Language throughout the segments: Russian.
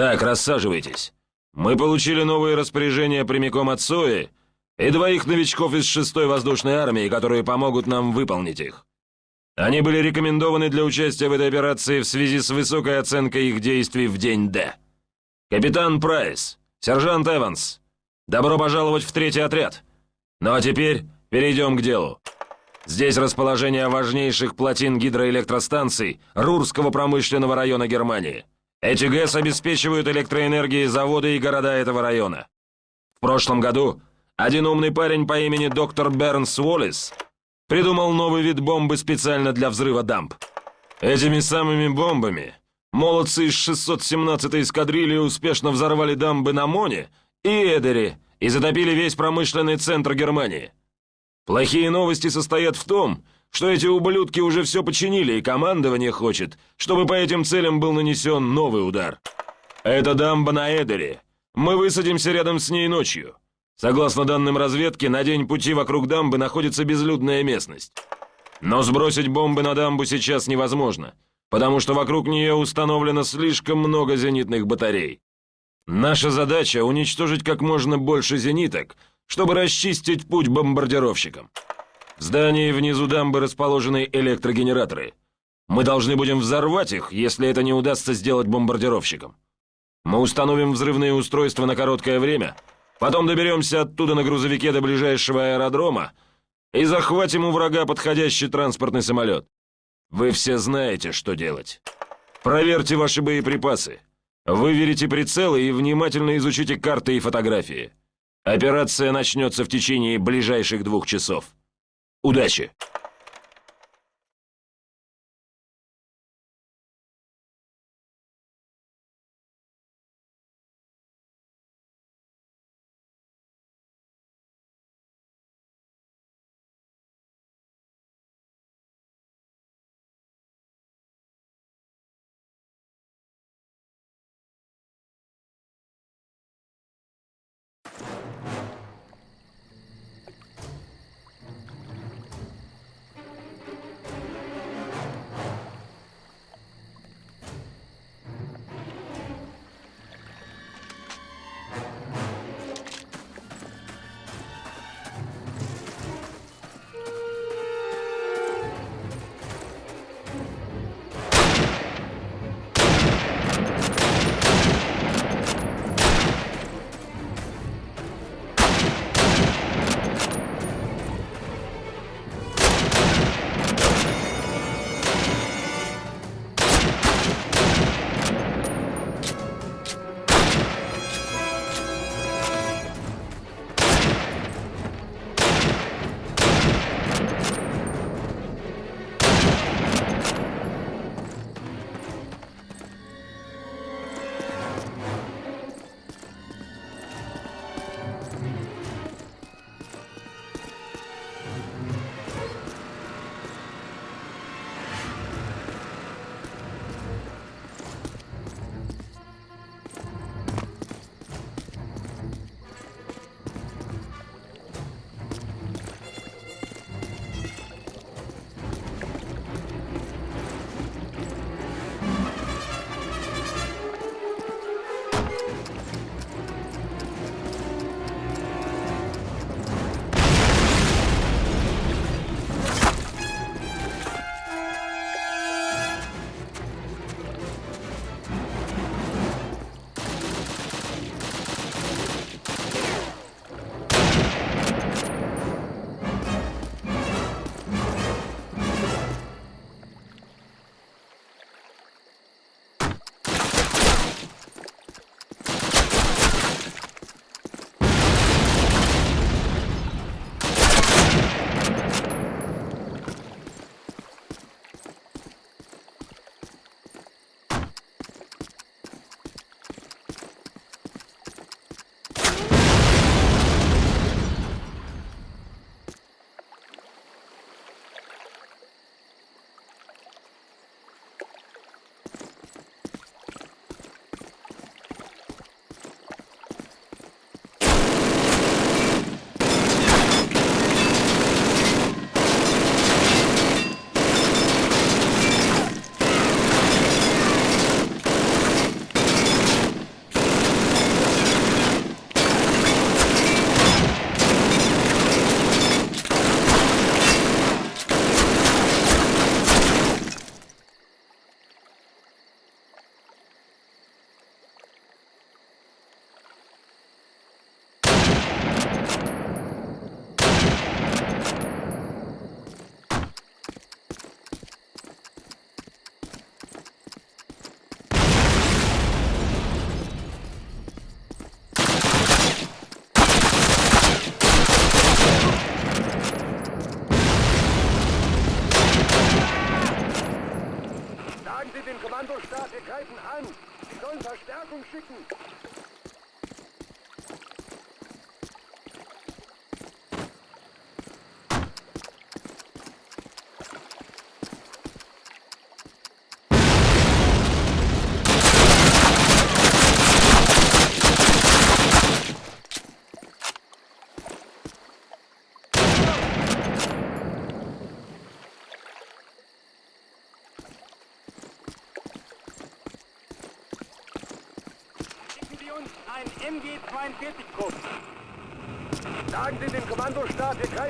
Так, рассаживайтесь. Мы получили новые распоряжения прямиком от СОИ и двоих новичков из 6-й воздушной армии, которые помогут нам выполнить их. Они были рекомендованы для участия в этой операции в связи с высокой оценкой их действий в день Д. Капитан Прайс, сержант Эванс, добро пожаловать в третий отряд. Ну а теперь перейдем к делу. Здесь расположение важнейших плотин гидроэлектростанций Рурского промышленного района Германии. Эти ГЭС обеспечивают электроэнергией заводы и города этого района. В прошлом году один умный парень по имени доктор Бернс Уоллес придумал новый вид бомбы специально для взрыва дамб. Этими самыми бомбами молодцы из 617-й эскадрильи успешно взорвали дамбы на Моне и Эдере и затопили весь промышленный центр Германии. Плохие новости состоят в том, что эти ублюдки уже все починили, и командование хочет, чтобы по этим целям был нанесен новый удар. Это дамба на Эдере. Мы высадимся рядом с ней ночью. Согласно данным разведки, на день пути вокруг дамбы находится безлюдная местность. Но сбросить бомбы на дамбу сейчас невозможно, потому что вокруг нее установлено слишком много зенитных батарей. Наша задача — уничтожить как можно больше зениток, чтобы расчистить путь бомбардировщикам. В здании внизу дамбы расположены электрогенераторы. Мы должны будем взорвать их, если это не удастся сделать бомбардировщикам. Мы установим взрывные устройства на короткое время, потом доберемся оттуда на грузовике до ближайшего аэродрома и захватим у врага подходящий транспортный самолет. Вы все знаете, что делать. Проверьте ваши боеприпасы. Выверите прицелы и внимательно изучите карты и фотографии. Операция начнется в течение ближайших двух часов. Удачи!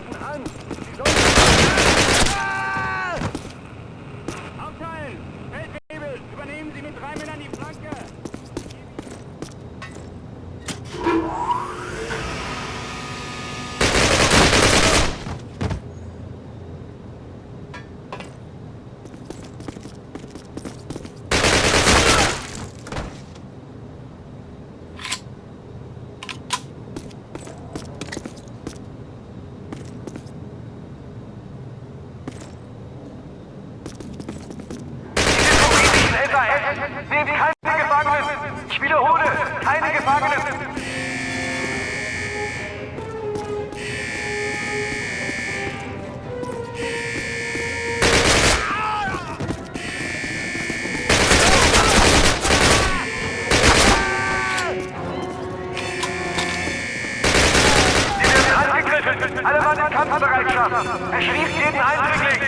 Zeiten an! Kampfbereitschaft! Erschießt jeden Eindringling!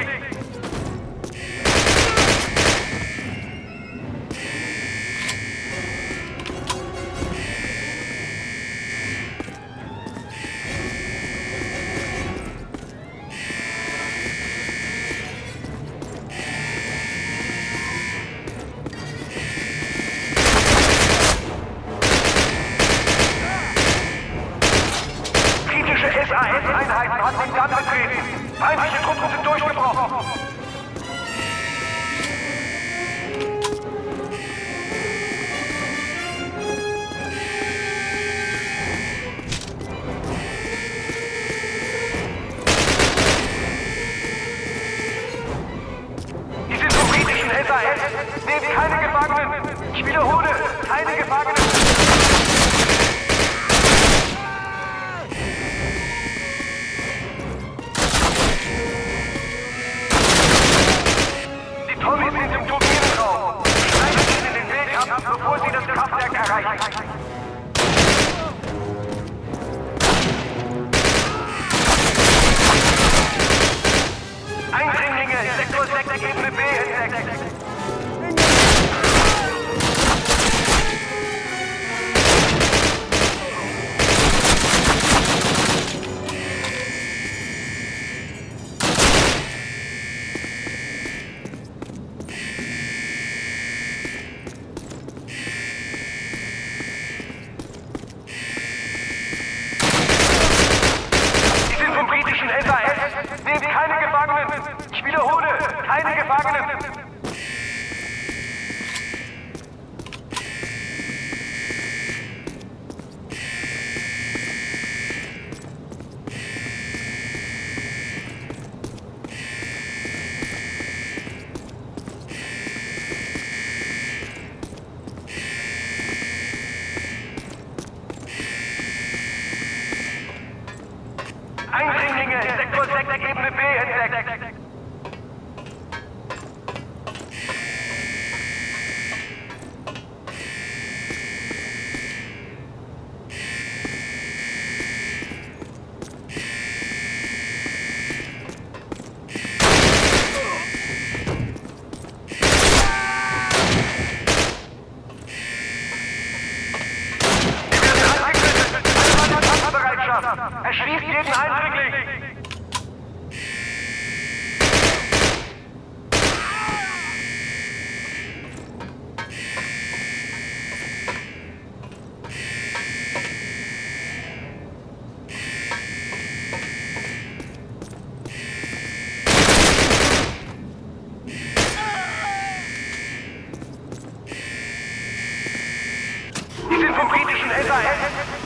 Elfer,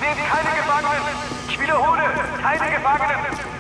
nehmt keine Gefangenen. Ich wiederhole, keine Gefangenen.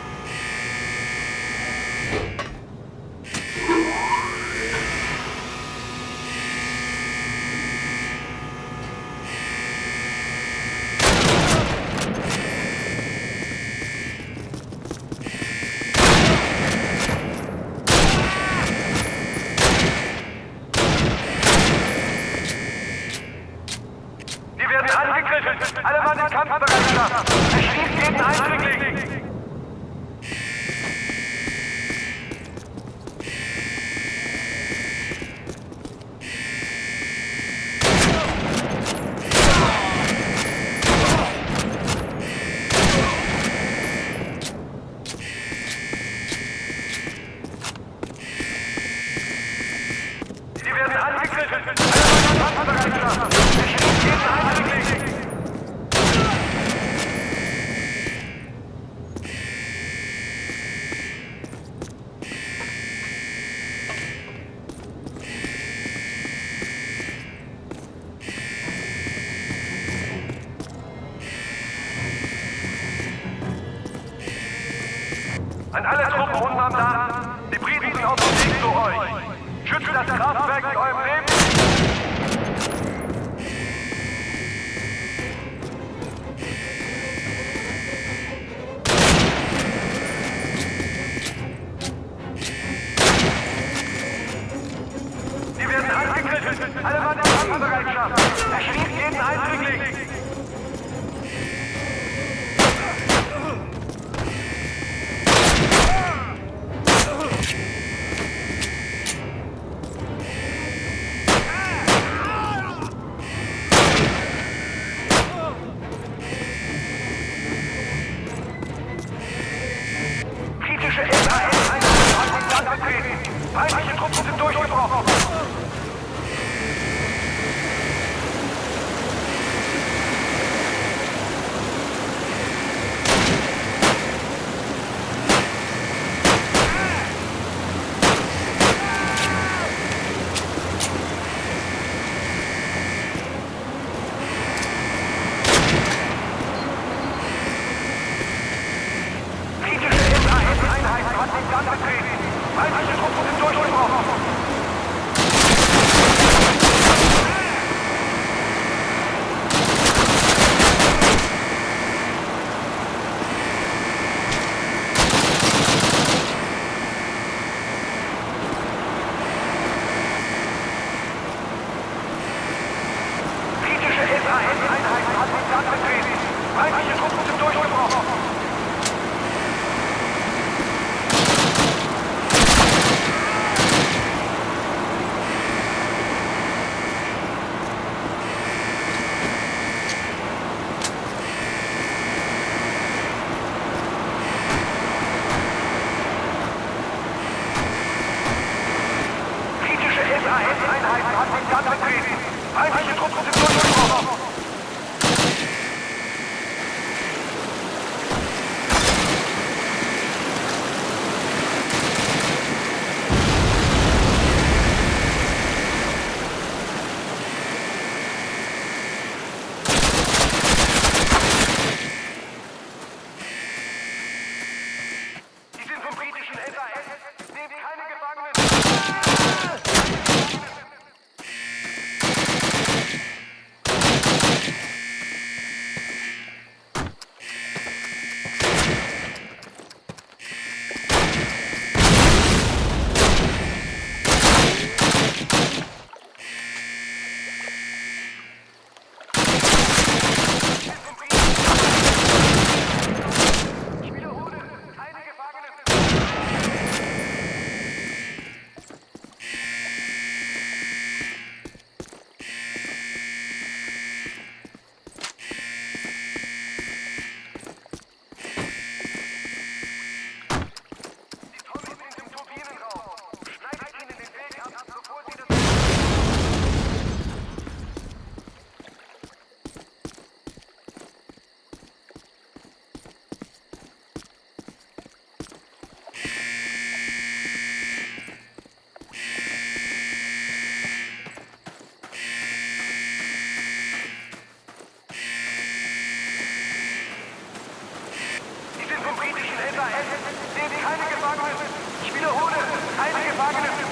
alle Truppen unserem Land. Die Briten sind auf dem Weg zu euch. Schützt das Kraftwerk mit eurem Leben. die eine Gefangene. Ich wiederhole, eine Gefangene.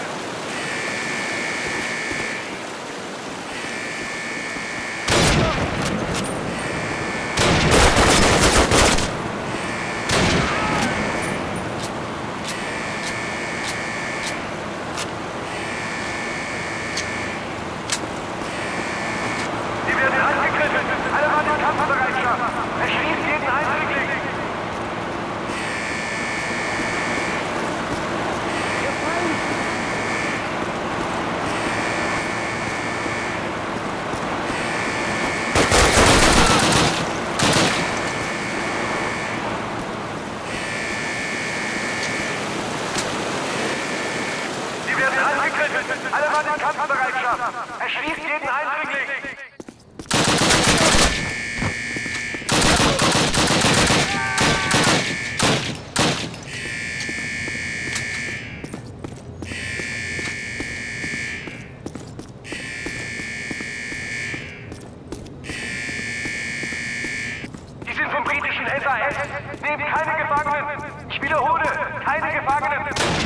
Keine Gefangenen!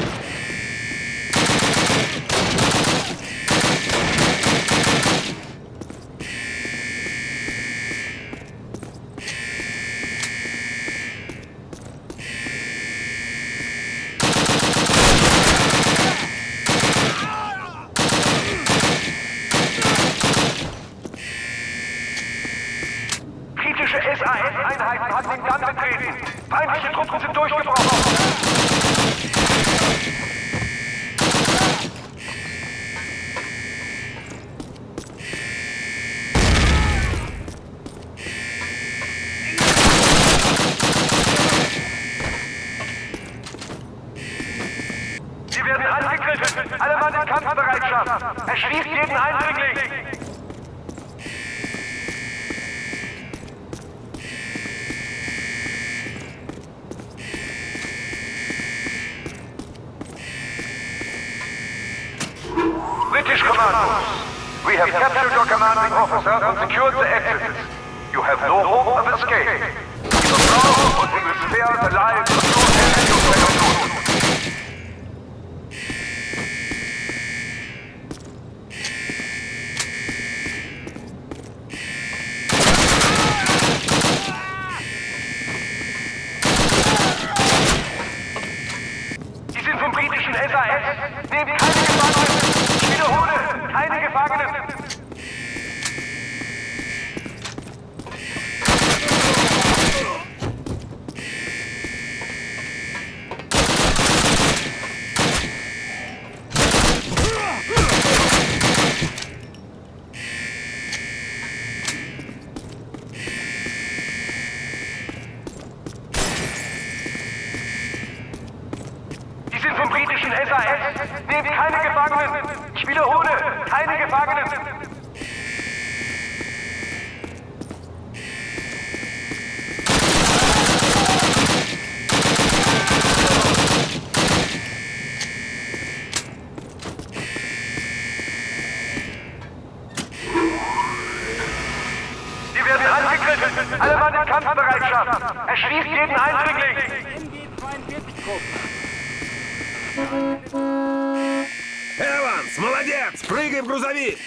Kampfbereitschaft. Erschließt jeden Eindringling. British Commandos, we have captured your commanding officer and secured the exits. You have no hope of escape. And we will spare the lives britischen SAS. Nehmt keine Gefangenen. Ich wiederhole, keine Gefangenen. Sie werden angegriffen. Alle Mann in Kampfbereitschaft. Erschließt jeden молодец! Прыгай в грузовик!